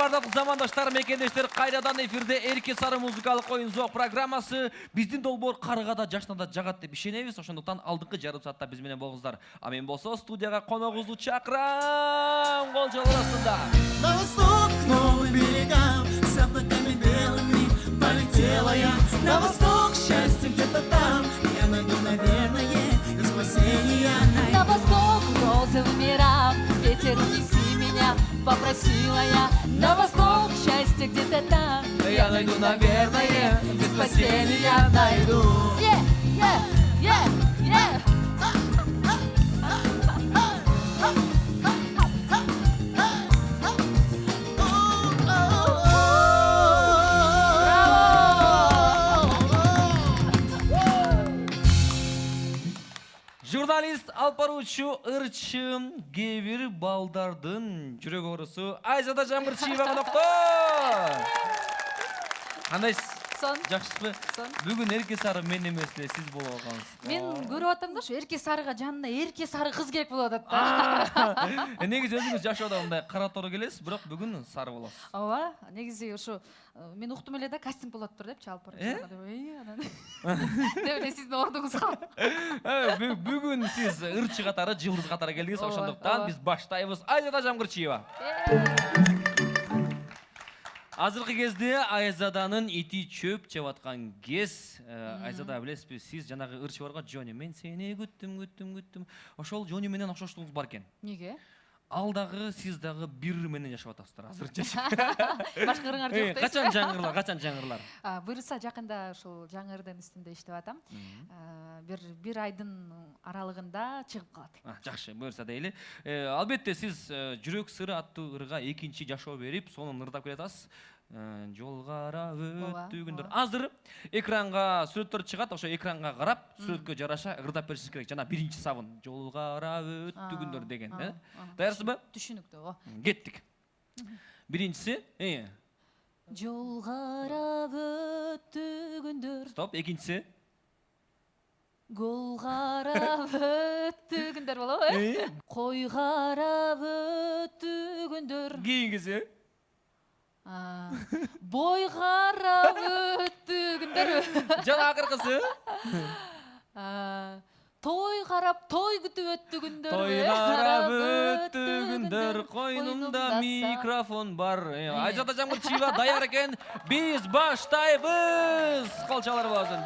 бардык замандаштар мекендештер кайрадан эфирде эрке сары музыкалык оюн зоок программасы биздин долбоор карыгада жашнада жагат деп ишенебиз ошондуктан алдыңкы жарым саатта биз менен болуңуздар а мен болсо студияга коногубузду чакырам кол чалгы астында. На восток, к новым берегам С облаками белыми полетела я. На восток, счастье где-то там. Я найду, наверное, и спасение. На восток розовым мирам Ветер унеси меня, попросила я На восток счастье где-то там Я найду, наверное, без спасения найду. Yeah, yeah, yeah, yeah. Алып баруучу ырчым кээ бир балдардын жүрөк оорусу айзада жамгырчиева конокто кандайсыз сон. Жакшысызбы сон. Бүгүн эрке сары мен эмес эле сиз болуп алгансыз мен көрүп атам да ушу эрке сарыга жанына эрке сары кыз керек болуп атат да. Негизи өзүңүз жашоодо мындай кара тору келесиз бирок бүгүн сары болосуз ооба негизи ушу мен уктум эле да кастинг болот тур депчи алып барып деп эле сиздин ордуңузга бу- бүгүн сиз ырчы катары жылдыз катары келдиңиз ошондуктан биз баштайбыз айзада жамгырчиева азыркы кезде айзаданын ити чөп жеп аткан кез Э, айзада билесизби сиз жанагы ырчы барго жони мен сени күттүм күттүм күттүм ошол жони менен окшоштугуңуз бар экен? Неге ал дагы сиз дагы бир менен жашап атасыздар азырынча башка ырыңар Э, жок дейсиз качан жаңырылар качан жаңырылар А, буюрса жакында ушул жаңы ырдын үстүндө иштеп атам бир бир айдын аралыгында чыгып калат жакшы буюрса дейли Э, албетте сиз э, жүрөк сыры аттуу ырга экинчи жашоо берип сонун ырдап келатасыз Э, жол карап Ооба, өттү күндөр ооба. азыр экранга сүрөттөр чыгат ошо экранга карап сүрөткө жараша ырдап беришиңиз керек. Жана биринчи сабын. Жол карап өттү күндөр деген э? даярсызбы түшүнүктүү оо кеттик. Биринчиси э, жол карап өттү күндөр стоп экинчиси. Гол карап өттү күндөр болобу э? Э, кой карап өттү күндөр кийингиси А, бой карап өттү күндөрбү жана акыркысы А, той карап той күтүп өттү күндөр той карап өттү күндөр койнумда микрофон бар Э, айзада жамгырчиева даяр экен биз баштайбыз кол чалар болсун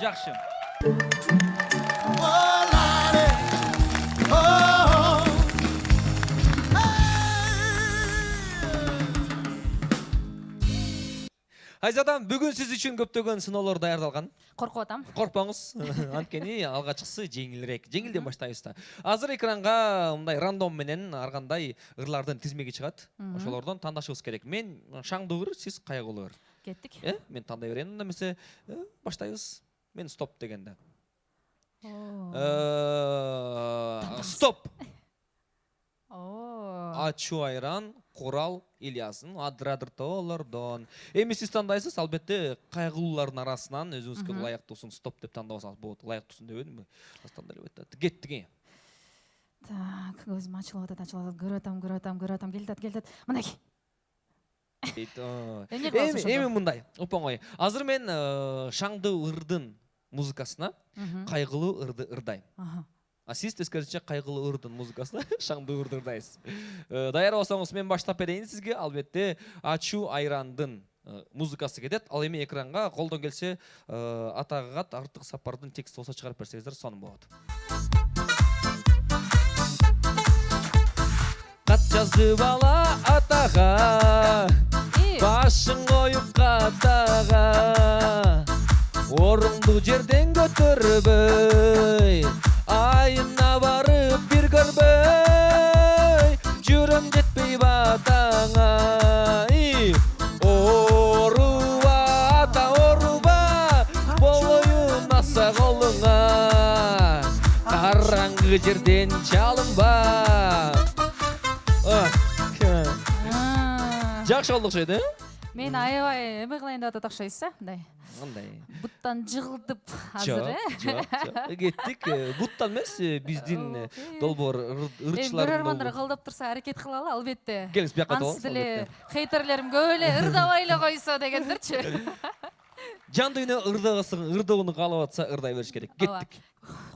айзадам бүгүн сиз үчүн көптөгөн сыноолор даярдалган коркуп атам коркпоңуз анткени алгачкысы жеңилирээк жеңилден баштайбыз да азыр экранга мындай рандом менен ар кандай ырлардын тизмеги чыгат ошолордон тандашыбыз керек. Мен шаңдуу ыр сиз кайгылуу ыр кеттик э мен тандай берейин анда эмесе э, баштайбыз мен стоп дегенде. Э, стоп! Оо. ачуу айран курал ильясын адырадыр тоолордон. Эми сиз тандайсыз албетте кайгылуулардын арасынан өзүңүзгө ылайыктуусун стоп деп тандабасаңыз болот. Ылайыктуусун дебедимби тандай эле бет кеттик э. Так көзүм ачылып атат ачылып атат. Көрүп атам көрүп атам көрүп атам. Келе атат келе атат. Мынакей дейт эми мындай оп оңой азыр мен э, шаңдуу ырдын музыкасына кайгылуу ырды ырдайм. Сиз тескерисинче кайгылуу ырдын музыкасына шаңдуу ырды ырдайсыз Э, даяр болсоңуз мен баштап берейин сизге албетте ачуу айрандын э, музыкасы кетет ал эми экранга колдон келсе э, атагат артык сапардын тексти болсо чыгарып берсеңиздер сонун болот кат жазып ала атага И, башың коюп катага орунду жерден көтөрбөй айына барып бир көрбөй жүрөм жетпей батаңа И, ооруба ата ооруба болоюн аса колуңа караңгы жерден чалынба Ах, а, жакшы болду окшойт э мен аябай эме кылайын деп атат окшойсуз э мындай кандай буттан жыгылтып азыр э жок жок кеттик буттан эмес э, биздин долбоор эми ырчылардын көрөрмандар колдоп турса аракет кылалы албетте. Келиңиз бияка ансыз отуруңуз деле хейтерлерим көп эле ырдабай эле койсо дегендерчи. Жан дүйнө ырдагысың ырдоону каалап атса ырдай бериш керек. Кеттик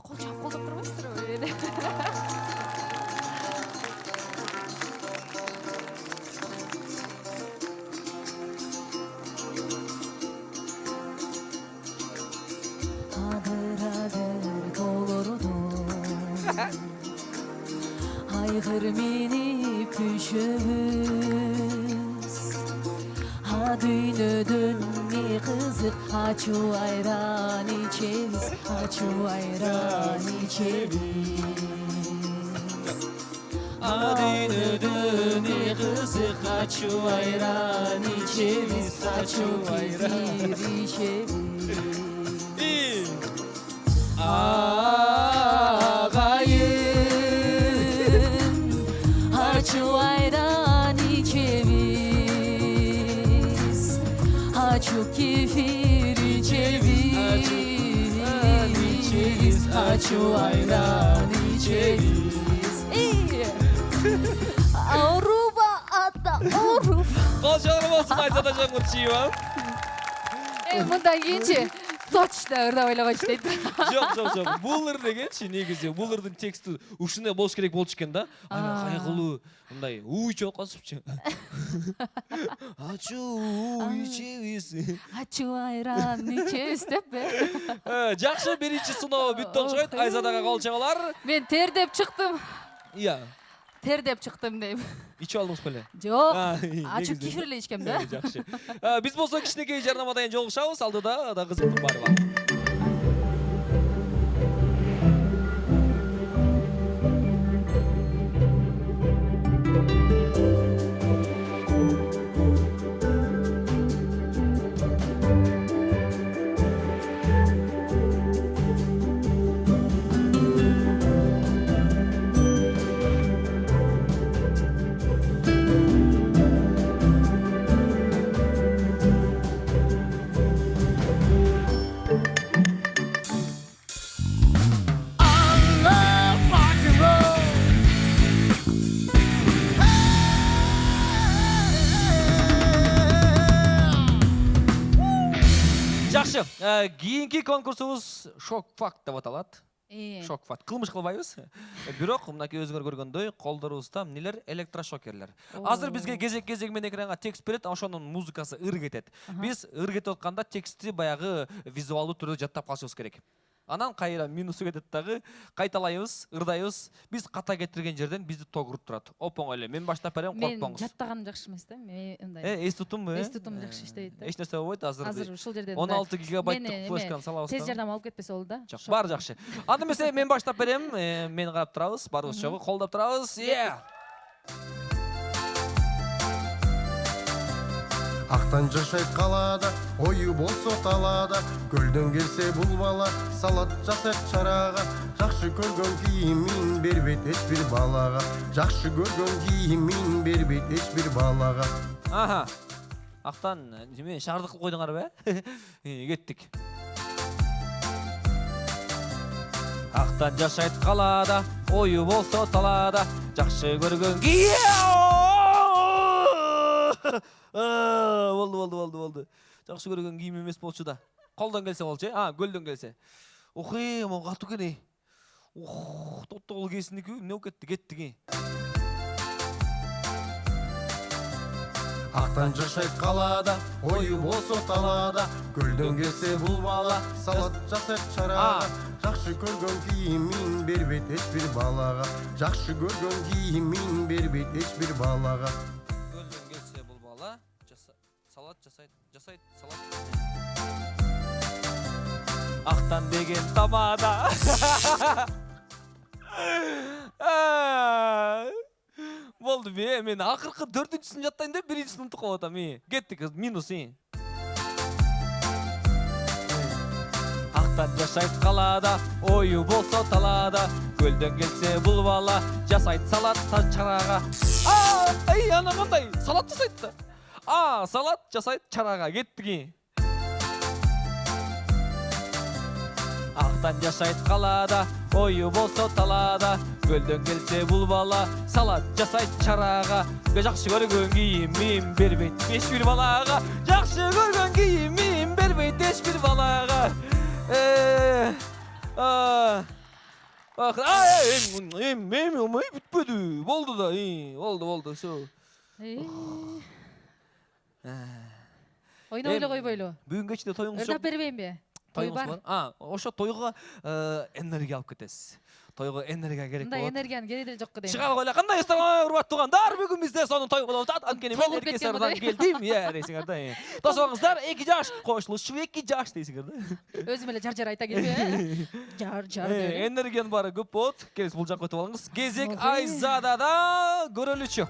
кол чаап колдоп турбайсыздарбы адыр адыр тоолордо айгыр минип күшөбүз а дүйнөдөн эмне кызык ачуу айран ичебиз ачуу айран ичебиз а дүйнөдөн эмне кызык ачуу айран ичебиз ачуу айран бир ичебиз агайын ачуу айран ичебиз ачуу кефир ичебиз ачуу айран ичебиз ооруба ата ооруба кол жогору болсун айзада жаңгырчиева Э, мындан кийинчи точно эле койчу дейт жок жок жок бул ыр дегенчи негизи бул ырдын тексти ушундай болуш керек болчу экен да. Аа. кайгылуу мындай уу чоок косупчу ачуу ичебиз ачуу айран ичебиз деппи Э, жакшы биринчи сыноо бүттү окшойт айзадага кол чабалар мен тердеп чыктым iya тердеп чыктым дейм ичип алдыңыз беле жок А, ачуу негизи. кефир эле ичкем да. Э, жакшы биз болсо кичинекей жарнамадан кийин жолугушабыз алдыда да кызыктын баары бар Э, кийинки конкурсубуз шок факт деп аталат Э, шок факт кылмыш кылбайбыз. Бирок мынакей өзүңөр көргөндөй колдорубузда эмнелер электрошокерлер. Азыр бизге кезек кезеги менен экранга текст берет ошонун музыкасы ыр кетет биз ыр кетип атканда текстти баягы визуалдуу түрдө жаттап калышыбыз керек. Анан кайра минусу кетет дагы кайталайбыз ырдайбыз. Биз ката кетирген жерден бизди тогуруп турат. Оп оңой эле мен баштап берем мен коркпоңуз. жаттаганым жакшы эмес да мен мындай э эс тутумбу э? Эс тутум жакшы иштебейт да. Эч нерсе болбойт азыр азыр ушул жерден он алты гигабайттык флешканы салабыз тез да. жардам алып кетпесе болду да. Жок, баары жакшы. Анда эмесе мен баштап берем. Э, мени карап турабыз. Баарыбыз чогуу колдоп турабыз. Е! Ақтан жашайт қалада ойы болсо талаада көлдөн келсе бул бала салат жакшы көргөн кийимин бербейт эч бир балага жакшы көргөн кийимин бербейт эч бир балага аха актан эме шаардык кылып койдуңарбы э Э, кеттик актан жашайт калаада ою болсо талаада жакшы көргөн ки А, болду болду болду болду жакшы көргөн кийим эмес болчу да колдон келсе болчу э а көлдөн келсе э могу катуу экен ох тоттогул кесиндики эмне болуп кетти кеттик ақтан жашайт қалада ойы болсо талаада көлдөн келсе бул бала салат жасайт чарага жакшы көргөн кийимин бербейт эч бир балага жакшы көргөн кийимин бербейт эч бир салат жасайт жасайт салат. Актан деген тамада. А, болду бе мен акыркы төртүнчүсүн жаттайын деп биринчисин унутуп калып атам и. Кеттик минус и. Актан жашайт калаада ою болсо талаада көлдөн келсе бул бала жасайт салат та чарага ай ана кандай салат жасайт да. А салат жасайт чарага кеттик ақтан жашайт қалада ойы болсо талаада көлдөн келсе бул бала салат жасайт чарага жакшы көргөн кийимин бербейт эч бир балага жакшы көргөн кийимин бербейт эч бир балага Э, а, ах, а, эм, эм, эм, эм, бүтпөдү болду да и, болду болду все ойнобойлу Эм, койбойлу бүгүн кечинде тоюңуз ырдап жок бербейинби той тоюңуз бар а ошо тойго энергия алып кетесиз тойго энергия керек мындай болот энергиянын кереги деле жок дейм чыга койла кандайсыздар ой урматтуу туугандар бүгүн бизде сонун той болуп атат анткени мен эркесардан мындай. келдим иә дейсиңер да э. тосуңуздар эки жаш кошулушу эки жаш дейсиңер да өзүм эле жар жар айта келбей жар жар эле. энергиянын баары көп болот келиңиз бул жакка өтүп алыңыз кезек айзадада көрөлүчү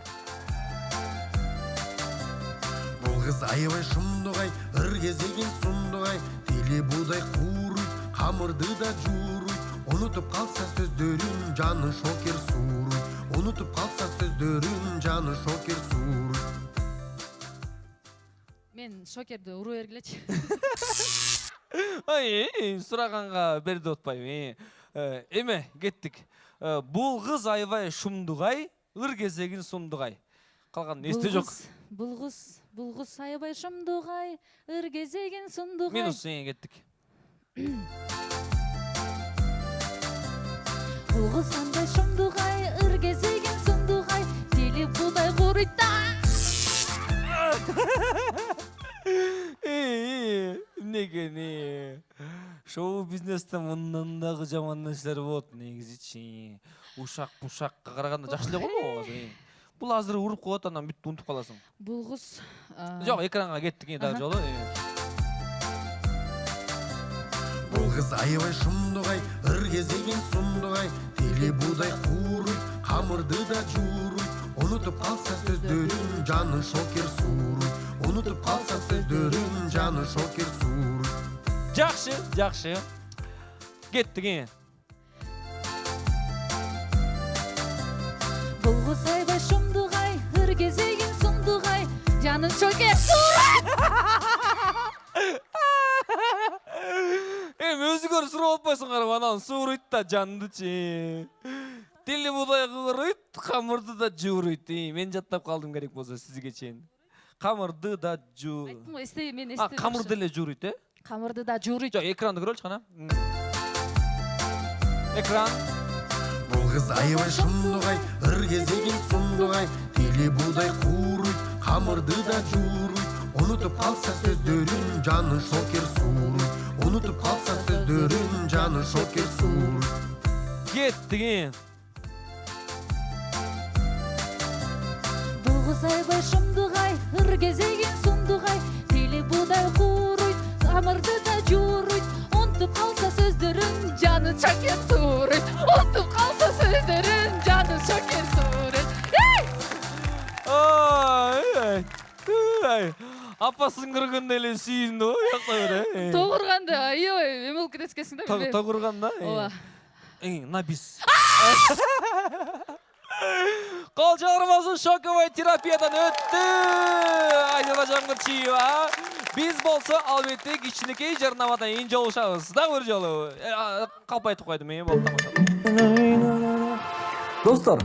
Бұл қыз аябай шымдығай ыр кезеген сұмдығай. Теле будай қуырыйт қамырды да жуырыйт ұнытып қалса сөздерін жаны шокер суырыйт ұнытып қалса сөздерін жаны шокер суырыйт мен шокерди уруу бергилечи ой сураганга бер деп атпайбы Э, эме кеттик Э, бул кыз аябай шумдугай ыр кезегин сумдугай калган эсте жок бул кыз бул кыз аябай шымдугай ыр кезеген сундугай минус эң кеттик. Бул кыз андай шымдугай ыр кезеген сундугай тили будай куруйт да эмнекени шоу бизнесте мындан дагы жаман нерселер болот негизичи. Ушак пушакка караганда жакшы эле го могу азыр бул азыр уруп коет анан бүт унутуп каласың бул кыз а, жок экранга кеттик дагы Аха. жолу бұл қыз аябай шымдығай ыр кезеген сұмдығай. Теле будай қуырыйт қамырды да жуырыйт ұнытып қалса сөздерін жаны шокер суырыйт ұнытып қалса сөздерін жаны шокер суырыйт жакшы жакшы кеттик жанын шокер эми өзүңөр сурап атпайсыңарбы анан сууруйт да жандычы тили будай кууруйт камырды да жууруйт мен жаттап калдым керек болсо сизге чейин камырды да жуу айттым го эстей мен а эстеп камырды эле жууруйт э камырды да жууруйт жок экранды көрөлүчү кана экран бұл қыз аябай шымдығай ыр кезеген сұмдығай теле будай қуырыйт қамырды да жуырыйт ұнытып қалса сөздерін жаны шокер суырыйт ұнытып қалса сөздерін жаны шокер бул кыз аябай шымдугай ыр кезеген сундугай тили будай кууруйт камырды да жууруйт унутуп калса сөздөрүн жаны чокер сууруйт унутуп калса сөздөрүн жаны чокер сууруйт ой ой апасын көргөндө эле сүйүндү го уякта бер тогурганда аябай эме болуп кетесиз экенсиң да билбейм тогурганда ооба на бис. Кол чыгармасын шоковой терапиядан өттү айзада жангырчиева биз болсо албетте кичинекей жарнамадан кийин жолугушабыз дагы бир жолу калп айтып койдум э тамаша. Достор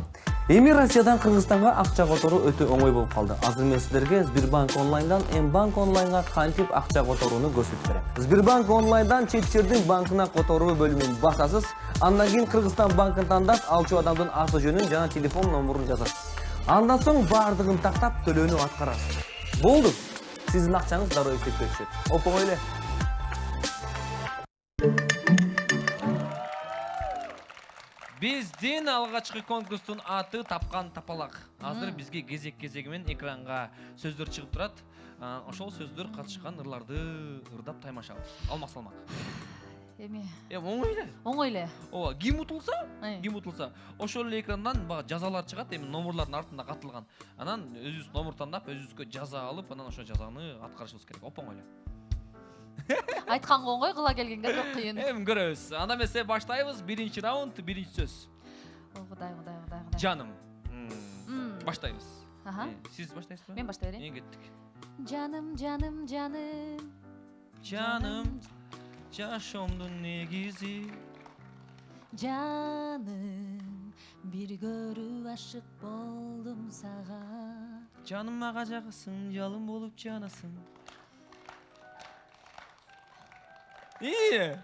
эми россиядан кыргызстанга акча которуу өтө оңой болуп калды азыр мен сиздерге сбербанк онлайндан м банк онлайнга кантип акча которууну көрсөтүп берем сбербанк онлайндан чет жердин банкына которуу бөлүмүн басасыз андан кийин кыргызстан банкын тандап алчу адамдын аты жөнүн жана телефон номурун жазасыз андан соң баардыгын тактап төлөөнү аткарасыз болду сиздин акчаңыз дароо эсепке түшөт оп оңой эле биздин алгачкы конкурстун аты тапкан тапалак азыр бизге кезек кезеги менен экранга сөздөр чыгып турат А, ошол сөздөр катышкан ырларды ырдап таймашабыз алмак салмак эми. Эми оңой эле. Оңой эле. Ооба ким утулса Ай. ким утулса ошол эле экрандан баягы жазалар чыгат эми номурлардын артында катылган. Анан өзүбүз номур тандап өзүбүзгө жаза алып анан ошол жазаны аткарышыбыз керек. Оп оңой эле. Айтканга оңой кыла келгенге бирок кыйын эми көрөбүз анда эмесе баштайбыз биринчи раунд биринчи сөз. О, кудай кудай кудай кудай жаным. Баштайбыз Аха. Сиз баштайсызбы мен баштай берейин мен кеттик жаным жаным жаным. Жаным жашоомдун негизи. жаным бир көрүп ашык болдум сага жаным мага жагасың жалын болуп жанасың. Ии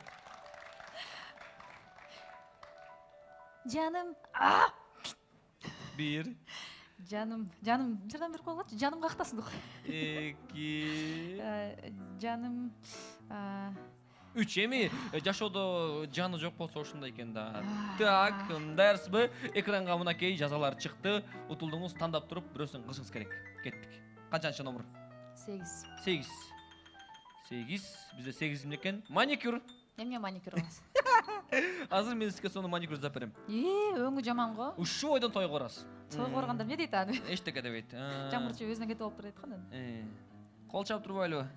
жаным бир жаным жаным жардам берип койгулачы жаным кактасың эки жаным үч эми жашоодо жаны жок болсо ушундай экен да так даярсызбы экранга мынакей жазалар чыкты утулдуңуз тандап туруп бирөөсүн кылышыңыз керек кеттик канчанчы номер сегиз сегиз сегиз бизде сегиз эмне экен маникюр эмне маникюр кыласыз азыр мен сизге сонун маникюр жасап берем и өңү жаман го ушул бойдон тойго барасыз тойго барганда эмне дейт аны эчтеке дебейт А, жамырчы өзүнөн кетип алып барайт го анан э, кол чаап турбайлыбы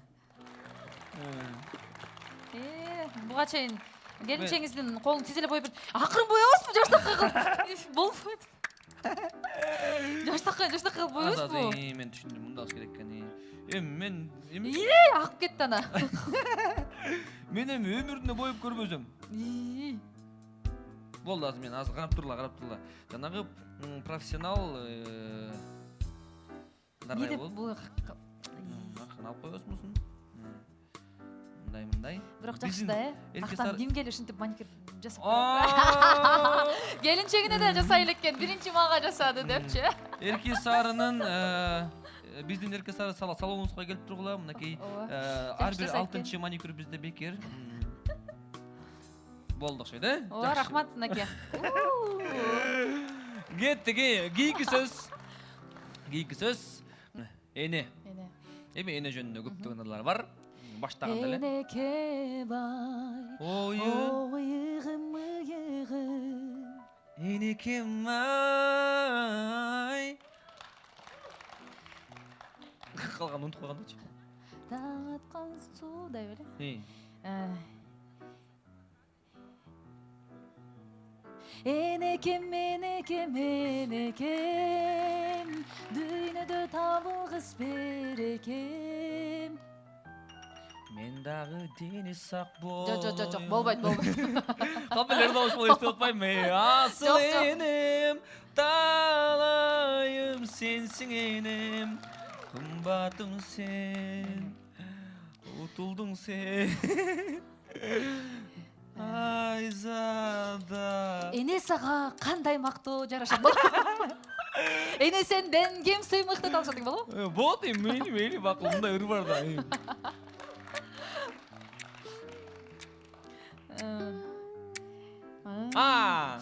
э буга чейин келинчеңиздин колун тиз эле боеп акырын боебузбу жаштакка кылып болбойт жаштакка жаштакка кылып боебузбу мен түшүндүм мындай кылыш керек экен э. Эми мен эми агып кетти ана мен эми өмүрүмдө боеп көрбөсөм Ии. болду азыр мен азыр карап турла карап турла жанагы профессионал э, дардай деп бул акырын алып коесузмусун мындай мындай. Бирок жакшы да э актан кимге эле ушинтип маникюр жасап келинчегине да жасай элеккен биринчи мага жасады депчи эрке сарынын э, биздин эрке сары салонубузга келип тургула. Мынакей э, ар бир алтынчы маникюр бизде бекер. Болду окшойт э? Ооба Жакшы. рахмат мынакей кеттик э, кийинки сөз. Кийинки сөз. Эне. Эне. Эми эне жөнүндө көптөгөн ырлар бар. Баштаганда эле. Энеке бай ойы. ойыгым ыйыгым энекем ай калганын унутуп койгондочу таң аткан суудай беле энекем энекем энекем дүйнөдө табылгыс берекем мен дагы дени сак бол жок жок жок жок болбойт болбойт кандай эле добуш болуп эстеп атпаймынбы асыл энем таалайым сенсиң энем кымбатым сен утулдуң сен айзада эне сага кандай мактоо жарашат болот эне сенден кем сыймык деп алышат болобу Э, болот эми мейли мейли макул мындай ыр бар да а!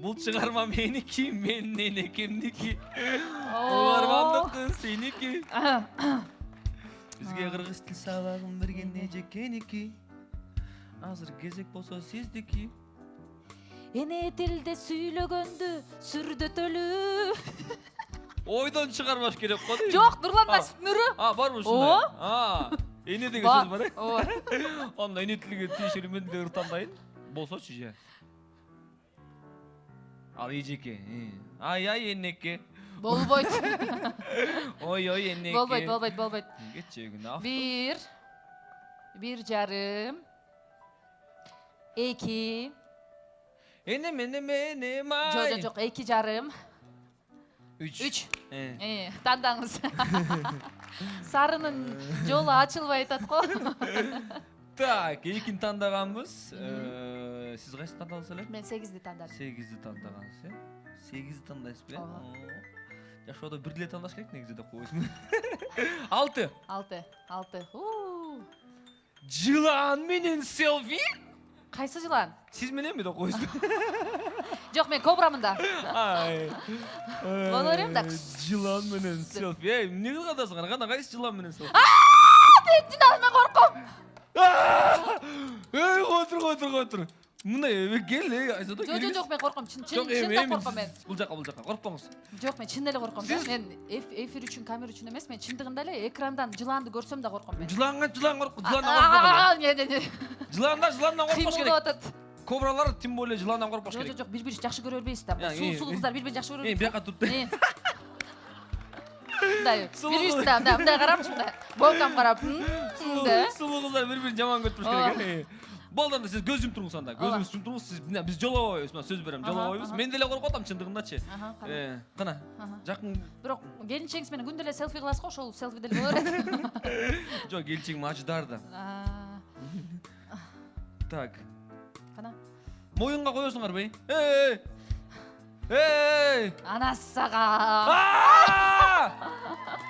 Бул чыгарма меники менин энекемдики угармандыкы сеники бизге кыргыз тил сабагын берген эжекеники азыр кезек болсо сиздики эне тилде сүйлөгөндү сүрдөтөлү ойдон чыгарбаш керек го дейм жок нурлан А. насиптин а барбы ушундай а эне деген сөз бар э ооба анда эне тилге тиешелүү мен деле ыр тандайын болсочу же ал эжеке ай ай энеке болбойт ой ой энеке болбойт болбойт болбойт күнү бир бир жарым эки энем энем энем ай жок жок жок эки жарым үч үч тандаңыз сарынын жолу ачылбай атат го так экини тандаганбыз Э, сиз кайсыны тандадыңыз эле мен сегизди тандадым сегизди тандагансыз э сегизди тандайсыз беле Ооба. О. жашоодо бир эле тандаш керек негизи деп коебузбу алты алты алты жылан менен селфи кайсы жылан сиз мененби деп коебузбу жок мен кобрамын да. Боло берем да. Жылан менен селфи эй эмне кылып атасыңар кана кайсы жылан менен селфи мен корком эй кой тур кой тур кой тур мындай кел э айзада жок жок жок мен корком чын чын чындап корком мен бул жака бул жака коркпоңуз жок мен чын эле корком да мен эф- эфир үчүн камера үчүн эмес мен чындыгында эле экрандан жыланды көрсөм да корком мен жыланга жылан корк жыландан коркпогон А, не, не, не. жыландар жыландан коркпош кыймылдап керек атат кобралар тем более жыландан коркпош керек жок жок бири бири жакшы көрө бербейсиз да сулуу кыздар бири бирин жакшы көрө бербейт бияка туруп мындай бири кыз. бирисине мындай карапчы мындай болкам карап сулуу кыздар бири бирин жаман көрүп туруш керек э болду анда сиз көз жумуп туруңуз анда көзүңүздү жумуп туруңуз сиз мына биз жолобойбуз мына сөз берем Ага, жолобойбуз ага. мен деле коркуп атам. Э, кана Ага. жакын бирок келинчегиңиз менен күндө эле селфи кыласыз го ошол селфи деле боло берет жок келинчегим ажыдар да. А, так. Кана моюнга коесуңарбы эй эй эй!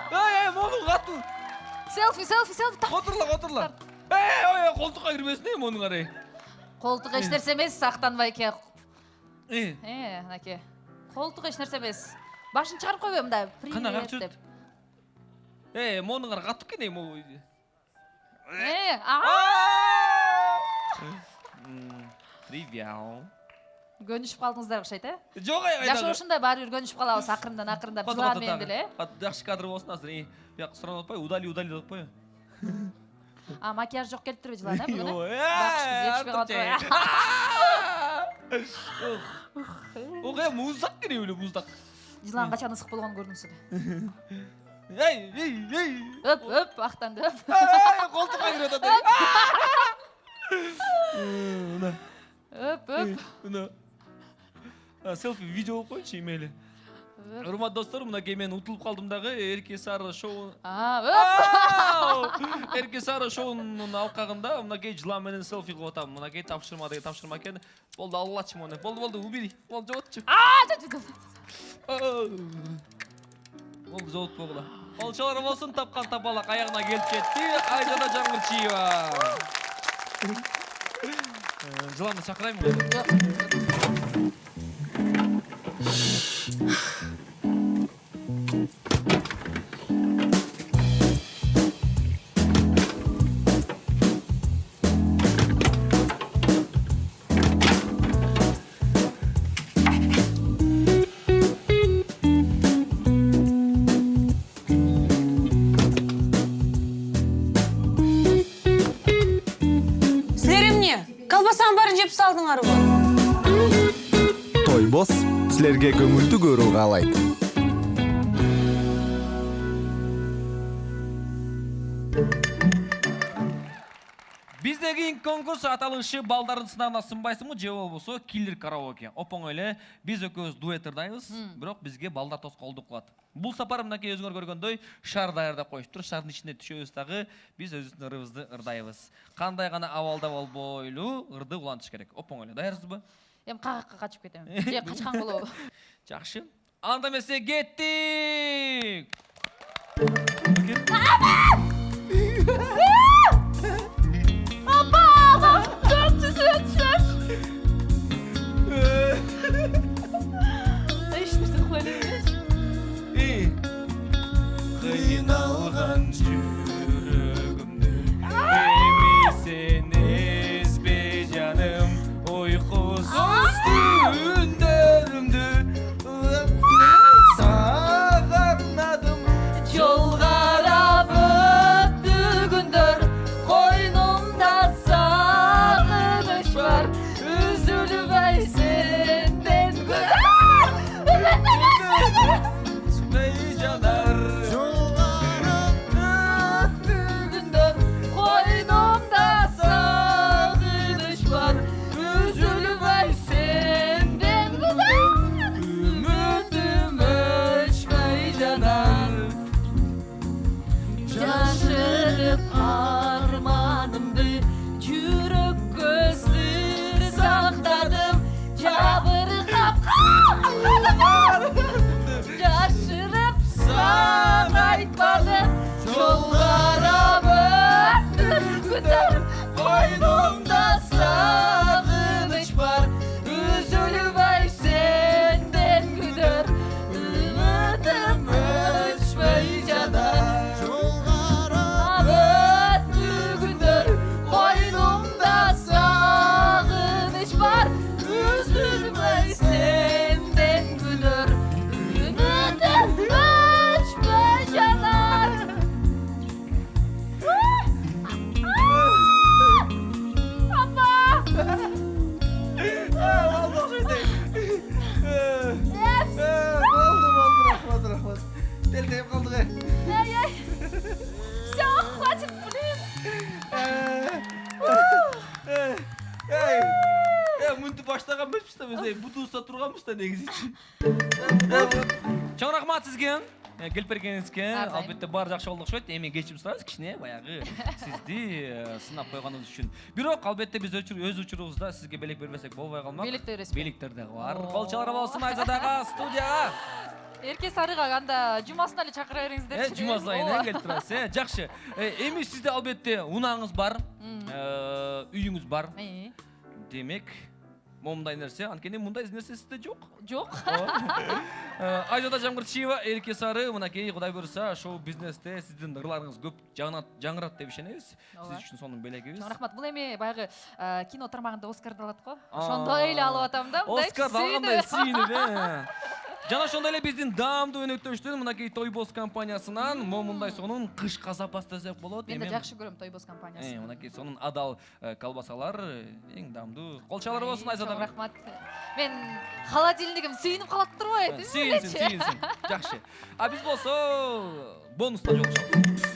Эй монуң катуу селфи селфи селфи. Так отурла отурла эй ой колтукка кирбесин эй монуңар эй колтук эч нерсе эмес актанбайке э э мынакей колтук эч нерсе эмес башын мындай Кана, как привет деп. Эй монуңар катуу экен эй могу э ага М, привет көнүшүп калдыңыздар окшойт э жок ай жашоошундай баары бир көнүшүп калабыз акырындан акырындап жылан менен деле э жакшы кадр болсун азыр бияка суранып атпайбы удали удали деп атпайбы а макияж жок келип турбу жылан калып ох э муздак керек эле муздак жылан качан ысык болгонун көрдүңүз эй өп өп актанды өп. Эй, колтукка кирип атат өп. Өп мына. Селфи видео болуп коеюнчу. Урматтуу достор мынакей мен утулуп калдым дагы эрке сары шоу эрке сары шоунун алкагында мынакей жылан менен селфи кылып атам мынакей тапшырма деген тапшырма экен болду алгылачы мону болду болду убери болду жоготчу болду жоготпогула олчолор болсун тапкан тапалак аягына келип жетти айжада жаңырчиева Э, жыланды чакырайынбы жеп салдыңарбы тойбос силерге көңүлдүү көрүү каалайт кийинки конкурс аталышы балдардын сынагына сынбайсыңбы? Же болбосо киллер караоке. Оп оңой эле биз экөөбүз дуэт ырдайбыз бирок бизге балдар тоскоолдук кылат. Бул сапар мынакей өзүңөр көргөндөй шар даярдап коюшуптур шардын ичине түшөбүз дагы биз өзүбүздүн ырыбызды ырдайбыз. Кандай гана абалда болбойлу ырды улантыш керек. Оп оңой эле даярсызбы? Эми кагакка качып кетем же качкан болобу жакшы. Анда эмесе кеттик! е мынтип баштаган эмеспиз да биз бутубузда турганбыз да негизичи чоң рахмат сизге Э, келип бергениңизге албетте баары жакшы болду окшойт эми кечирим сурайбыз кичине баягы сизди э, сынап койгонубуз үчүн бирок албетте биз өз учурубузда сизге белек бербесек болбой калмак Белекте бересизби? белектер дагы бар кол чалар болсун айзадага студияга Эрке сарыга анда жумасына эле чакыра э бериңиздерчи. жума сайын э келип турасыз э жакшы Э, эми сизде албетте унааңыз бар. Э, үйүңүз бар. Э, демек момундай нерсе анткени мындай нерсе сизде жок Жок. Э, айжада жамгырчиева эрке сары мынакей кудай буюрса шоу бизнесте сиздин ырларыңыз көп жаңырат деп ишенебиз сиз үчүн сонун белегибиз рахмат. Бул эми баягы э, кино тармагында Оскарды алат го. Ошондой эле алып атам да. мындай оскарды алгандай сүйүнүп. сүйүнүп э жана ошондой эле биздин даамдуу өнөктөштүн мынакей тойбоз компаниясынан момундай сонун кышка запас десек болот Мен да жакшы көрөм Тойбоз Э, компаниясын. мынакей сонун адал э, колбасалар э, эң даамдуу колчалар болсун Ай, айзада рахмат. Мен холодильнигим сүйүнүп калат турбайбы? Э, сүйүнсүн сүйүнсүн жакшы а биз болсо бонуста жолугушабыз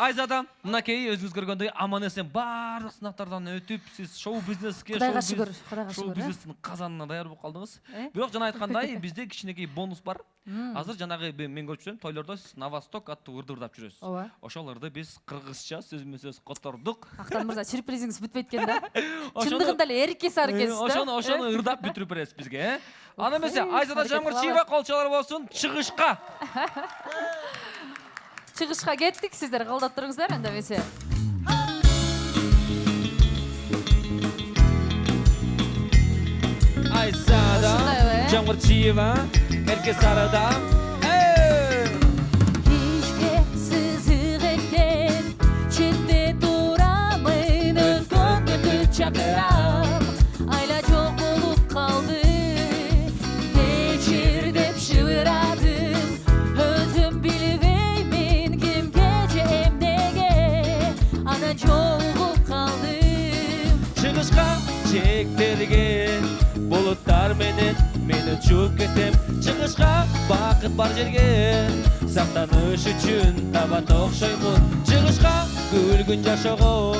айзада мынакей өзүңүз көргөндөй аман эсен баардык сынактардан өтүп сиз шоу бизнеске шүгүр, биз- Кудайга шоу шүгүр, э? бизнестин казанына даяр болуп калдыңыз Э? бирок жана айткандай бизде кичинекей бонус бар азыр жанагы мен көрүп жүрөм тойлордо сиз новосток аттуу ырды ырдап жүрөсүз Ооба. ошол ырды биз кыргызча сөзмө сөз котордук Актан мырза сюрпризиңиз бүтпөйт экен да. Чындыгында эле эрке сары Э, экенсиз ошону ошону Э? ырдап бүтүрүп бересиз бизге э анда эмесе Окей, айзада аракет жамгырчиева колчалар болсун чыгышка Чыгышка кеттик, сиздер калдап туруңуздар анда эмесе. айзада э? жамгырчиева эрке сарыда учуп кетем чыгышка бакыт бар жерге. Сактаныш үчүн табат окшоймун чыгышка күлгүн жашоого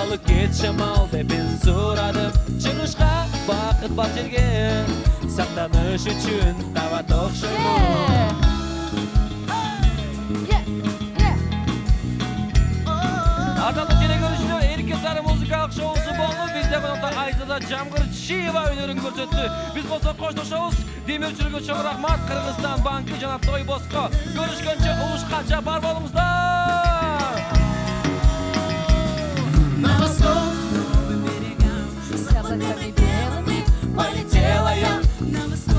алып кет шамал деп мен сурадым чыгышка бакыт бар жерге. Сактаныш үчүн табат окшоймун Ардарлы телекөрүүчүлөр Эрке Сары музыкалык шоусу конокто Айзада Жамгырчиева өнөрүн көрсөттү. Биз болсо коштошобуз. Демирчилерге чоң рахмат. Кыргызстан банкы жана Тойбоско көрүшкөнчө угушканча бар болуңуздар. На восток, к новым берегам С облаками белыми Полетела я на восток